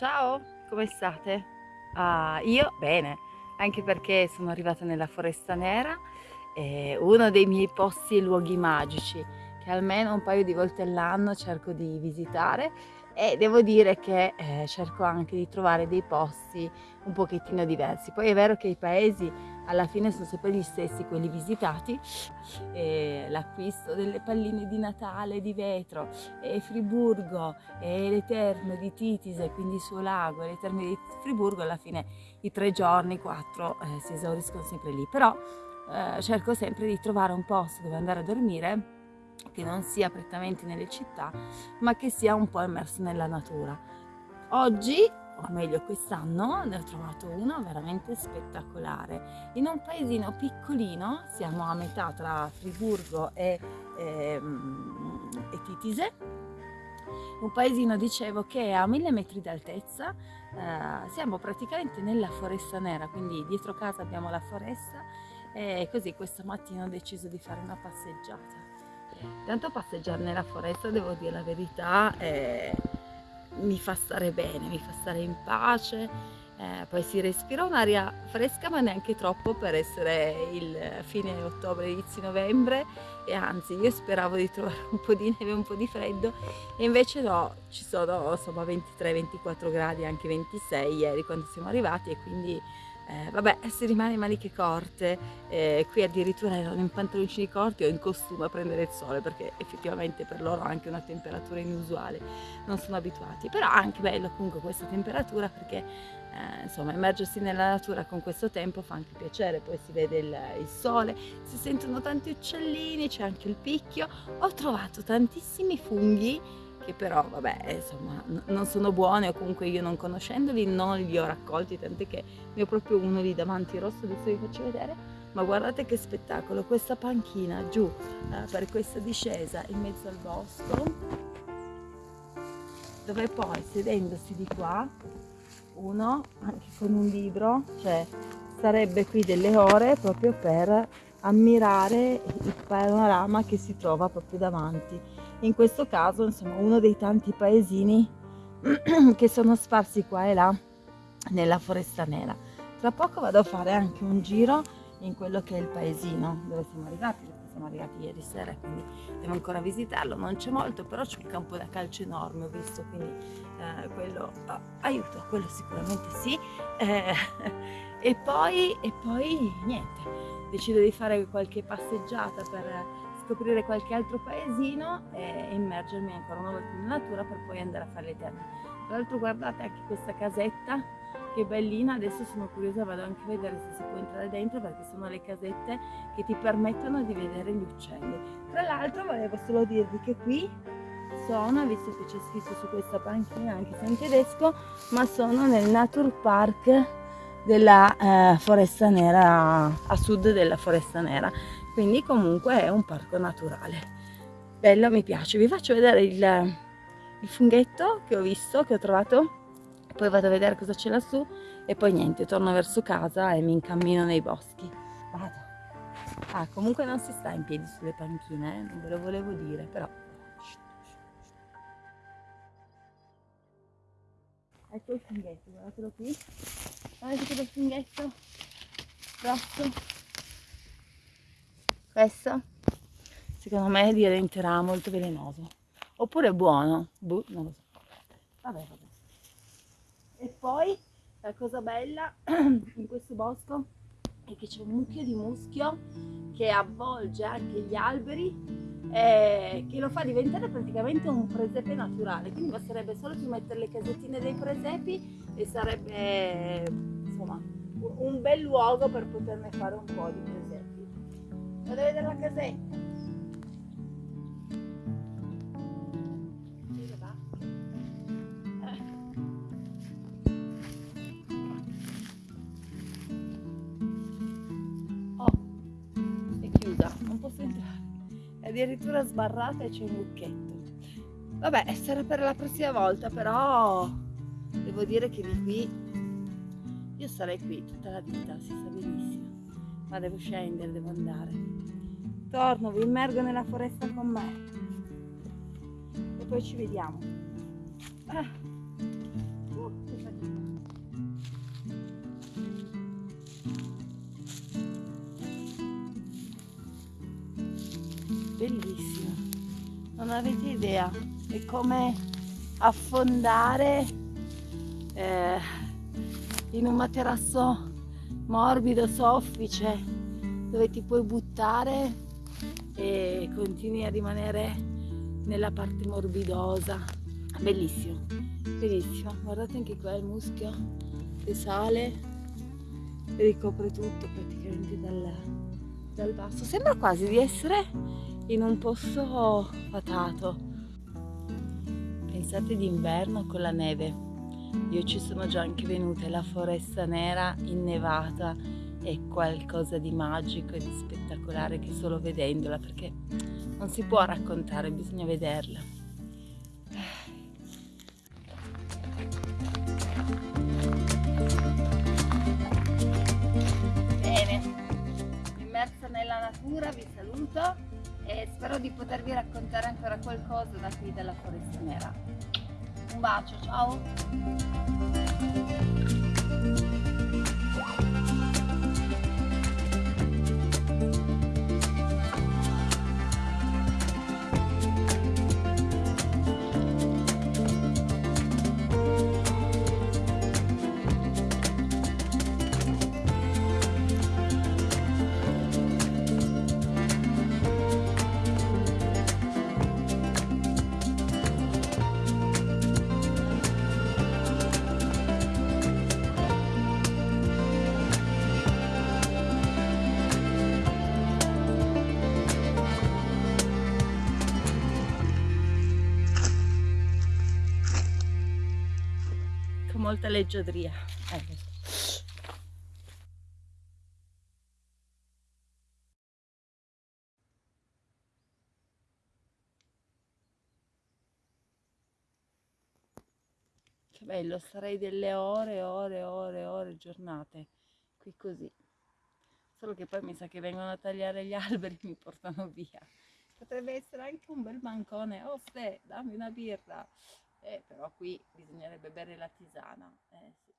Ciao, come state? Ah, io bene, anche perché sono arrivata nella Foresta Nera, è uno dei miei posti e luoghi magici che almeno un paio di volte all'anno cerco di visitare e devo dire che eh, cerco anche di trovare dei posti un pochettino diversi. Poi è vero che i paesi alla fine sono sempre gli stessi, quelli visitati, l'acquisto delle palline di Natale di vetro, e Friburgo, e le terme di Titise, quindi il suo lago, e le terme di Friburgo, alla fine i tre giorni, quattro, eh, si esauriscono sempre lì. Però eh, cerco sempre di trovare un posto dove andare a dormire che non sia prettamente nelle città, ma che sia un po' immerso nella natura. Oggi, o meglio quest'anno, ne ho trovato uno veramente spettacolare. In un paesino piccolino, siamo a metà tra Friburgo e, ehm, e Titise, un paesino, dicevo, che è a mille metri d'altezza, eh, siamo praticamente nella foresta nera, quindi dietro casa abbiamo la foresta e così questa mattina ho deciso di fare una passeggiata. Tanto passeggiare nella foresta, devo dire la verità, eh, mi fa stare bene, mi fa stare in pace, eh, poi si respira un'aria fresca ma neanche troppo per essere il fine ottobre, inizio novembre. E anzi io speravo di trovare un po' di neve, un po' di freddo e invece no, ci sono insomma 23-24 gradi, anche 26 ieri quando siamo arrivati e quindi eh, vabbè, si rimane in maniche corte, eh, qui addirittura erano in pantaloncini corti o in costume a prendere il sole perché effettivamente per loro anche una temperatura inusuale, non sono abituati, però anche bello comunque questa temperatura perché eh, insomma immergersi nella natura con questo tempo fa anche piacere, poi si vede il, il sole, si sentono tanti uccellini, c'è anche il picchio, ho trovato tantissimi funghi che però vabbè insomma non sono buone o comunque io non conoscendoli non li ho raccolti tant'è che ne ho proprio uno lì davanti rosso adesso vi faccio vedere. Ma guardate che spettacolo questa panchina giù eh, per questa discesa in mezzo al bosco dove poi sedendosi di qua uno anche con un libro cioè sarebbe qui delle ore proprio per ammirare il panorama che si trova proprio davanti in questo caso insomma uno dei tanti paesini che sono sparsi qua e là nella foresta nera. Tra poco vado a fare anche un giro in quello che è il paesino dove siamo arrivati siamo arrivati ieri sera quindi devo ancora visitarlo non c'è molto però c'è un campo da calcio enorme ho visto quindi eh, quello oh, aiuto quello sicuramente sì. Eh, e poi e poi niente decido di fare qualche passeggiata per scoprire qualche altro paesino e immergermi ancora una volta nella natura per poi andare a fare le terme. Tra l'altro guardate anche questa casetta che bellina, adesso sono curiosa, vado anche a vedere se si può entrare dentro perché sono le casette che ti permettono di vedere gli uccelli. Tra l'altro volevo solo dirvi che qui sono, visto che c'è scritto su questa panchina anche se in tedesco, ma sono nel Naturpark della eh, Foresta Nera, a sud della Foresta Nera quindi comunque è un parco naturale. Bello mi piace. Vi faccio vedere il, il funghetto che ho visto che ho trovato. Poi vado a vedere cosa c'è lassù e poi niente torno verso casa e mi incammino nei boschi. Vado. Ah comunque non si sta in piedi sulle panchine eh? non ve lo volevo dire però. Ecco il funghetto guardatelo qui. Guardate che funghetto. Grosso questo secondo me diventerà molto velenoso. Oppure buono. Boh, non lo so. Vabbè vabbè. E poi la cosa bella in questo bosco è che c'è un mucchio di muschio che avvolge anche gli alberi e che lo fa diventare praticamente un presepe naturale. Quindi basterebbe solo più mettere le casettine dei presepi e sarebbe insomma un bel luogo per poterne fare un po' di presepi A vedere la casetta. Oh, è chiusa, non posso entrare. È addirittura sbarrata e c'è un lucchetto. Vabbè, sarà per la prossima volta, però devo dire che di qui io sarei qui tutta la vita, si sa benissimo ma devo scendere, devo andare. Torno, vi immergo nella foresta con me e poi ci vediamo. Ah. Uh, Bellissima, non avete idea, è come affondare eh, in un materasso morbido, soffice, dove ti puoi buttare e continui a rimanere nella parte morbidosa. Bellissimo, bellissimo. Guardate anche qua il muschio che sale ricopre tutto praticamente dal, dal basso. Sembra quasi di essere in un posto fatato. Pensate d'inverno con la neve. Io ci sono già anche venuta la foresta nera innevata è qualcosa di magico e di spettacolare che solo vedendola perché non si può raccontare, bisogna vederla. Bene, immersa nella natura vi saluto e spero di potervi raccontare ancora qualcosa da qui dalla foresta nera. Un bacio, molta leggiadria. Ecco. Che bello, starei delle ore, ore, ore, ore, giornate qui così. Solo che poi mi sa che vengono a tagliare gli alberi e mi portano via. Potrebbe essere anche un bel bancone. Oh, ste, dammi una birra. Eh, però qui bisognerebbe bere la tisana. Eh, sì.